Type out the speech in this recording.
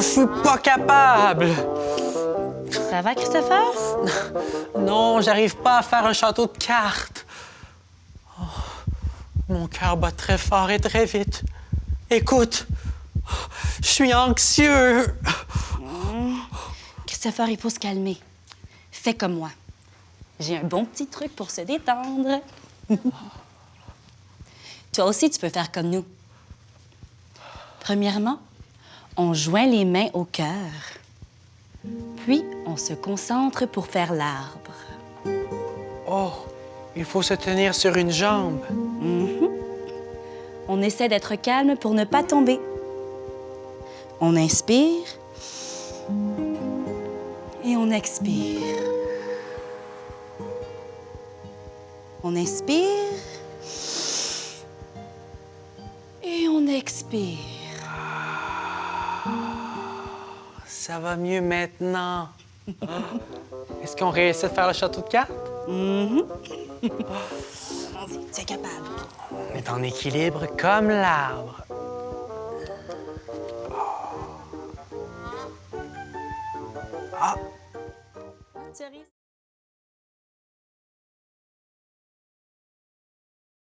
je suis pas capable. Ça va, Christopher? Non, j'arrive pas à faire un château de cartes. Oh, mon cœur bat très fort et très vite. Écoute, je suis anxieux. Christopher, il faut se calmer. Fais comme moi. J'ai un bon petit truc pour se détendre. Toi aussi, tu peux faire comme nous. Premièrement, on joint les mains au cœur. Puis, on se concentre pour faire l'arbre. Oh, il faut se tenir sur une jambe. On essaie d'être calme pour ne pas tomber. On inspire et on expire. On inspire et on expire. Ça va mieux maintenant. Est-ce qu'on réussit à faire le château de cartes? Allons-y, tu es capable. On est en équilibre comme l'arbre. Ah,